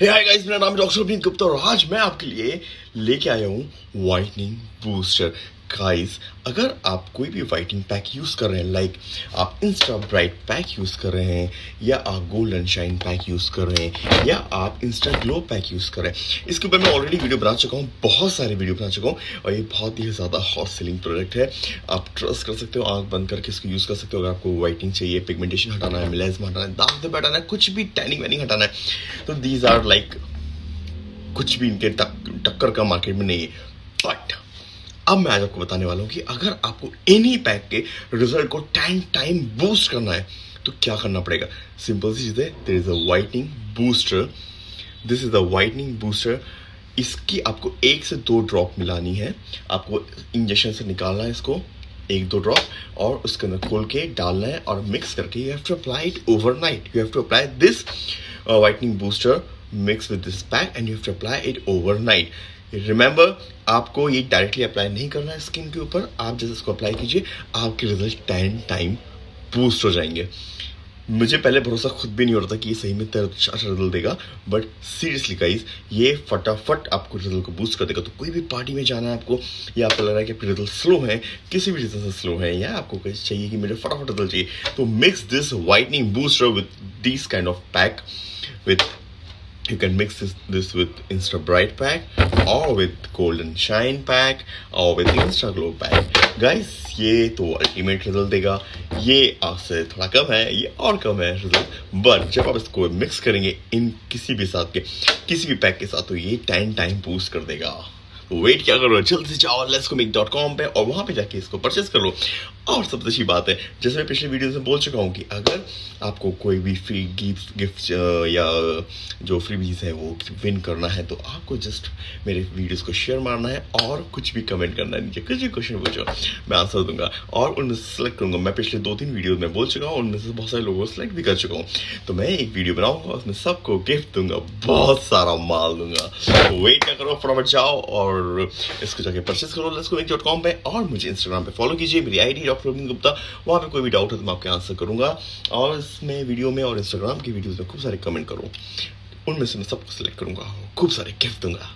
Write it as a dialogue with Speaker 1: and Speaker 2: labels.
Speaker 1: Hi guys मेरा नाम doctor अभिन गुप्ता और आज मैं आपके लिए लेके आया हूँ वाइटनिंग बूस्टर गाइस अगर आप कोई भी वाइटिंग पैक यूज़ कर रहे हैं लाइक आप इंस्टा ब्राइट पैक यूज़ कर रहे हैं, या आप गोल्डन शाइन पैक यूज़ कर रहे हैं, या आप इंस्टा ग्लो पैक यूज़ कर रहे हैं, इसके ऊपर मैं ऑलरेडी वीडियो बना चुका हूँ, बहुत सारे वीडियो बना चुका हूँ, और ये बहुत ही ज़्यादा हॉट सेलिंग प्रोडक्ट है। आप ट्रस्ट कर सकते हो, आँख बंद करके इसको यूज़ कर सकते हो, अगर आपको वाइटनिंग चाहिए पिगमेंटेशन हटाना है मिलेजमा हटाना है दाग दब हटाना है, कुछ भी टैनिंग वैनिंग हटाना है। तो दीज आर लाइक कुछ भी इनके टक्कर का मार्केट में नहीं है बट अब मैं आज आपको बताने वाला हूँ कि अगर आपको एनी पैक के रिज़ल्ट को टेन टाइम बूस्ट करना है तो क्या करना पड़ेगा? सिंपल सी चीज़ है there is a whitening booster this is the whitening booster इसकी आपको एक से दो ड्रॉप मिलानी है। आपको इंजेक्शन से निकालना है इसको, एक दो ड्रॉप और उसके अंदर खोल के डालना है और मिक्स करके you have to apply it overnight you have to apply this whitening booster mix with this pack and you have to apply it overnight remember आपको ये डायरेक्टली अप्लाई नहीं करना है स्किन के ऊपर। आप जैसे इसको अप्लाई कीजिए, आपके रिज़ल्ट टेन टाइम बूस्ट हो जाएँगे। मुझे पहले भरोसा खुद भी नहीं हो रहा था कि ये सही में अच्छा रिज़ल्ट देगा बट सीरियसली गाइज़ ये फटाफट आपको रिज़ल्ट को बूस्ट कर देगा। तो कोई भी पार्टी में जाना है आपको, या आपको लग रहा है कि आपके रिज़ल्ट स्लो है, किसी भी रीजन से स्लो है, या आपको चाहिए कि मेरे फटाफट रिज़ल्ट चाहिए तो mix this whitening booster with this kind of pack with you can mix this, this with insta bright pack or with golden shine pack or with insta glow pack. Guys ये तो ultimate result देगा। ये आपसे थोड़ा कम है ये और कम है रिज़ल्ट बट जब आप इसको मिक्स करेंगे इन किसी भी साथ के किसी भी पैक के साथ तो ये टेन टाइम बूस्ट कर देगा। वेट क्या करो जल्द से जाओ लेट्स को मेक डॉट कॉम पे और वहाँ पे जाके इसको परचेस कर लो। और सबसे अच्छी बात है, जैसे मैं पिछले वीडियो में बोल चुका हूँ कि अगर आपको कोई भी फ्री गिफ्ट गिफ्ट या जो फ्री बीज है वो विन करना है तो आपको जस्ट मेरे वीडियोस को शेयर मारना है और कुछ भी कमेंट करना है नीचे। कुछ भी क्वेश्चन पूछो, मैं आंसर दूँगा। और उनमें से सेलेक्ट करूँगा। मैं पिछले दो तीन वीडियो में बोल चुका हूँ, उनमें से बहुत सारे लोगों को सिलेक्ट भी कर चुका हूँ। तो मैं एक वीडियो बनाऊँगा, उसमें सबको गिफ्ट दूँगा, बहुत सारा माल दूँगा। तो वेट ना करो, फटाफट जाओ और इसको जाके परचेस करो लेट्स डॉट कॉम पर और मुझे इंस्टाग्राम पर फॉलो कीजिए, मेरी आईडी डॉक्टर रविंद्र गुप्ता वहाँ पे कोई भी डाउट है तो मैं आपके आंसर करूँगा। और इसमें वीडियो में और इंस्टाग्राम की वीडियोज़ में खूब सारे कमेंट करूँ। उनमें से मैं सबको सेलेक्ट करूँगा। खूब सारे गिफ्ट दूँगा।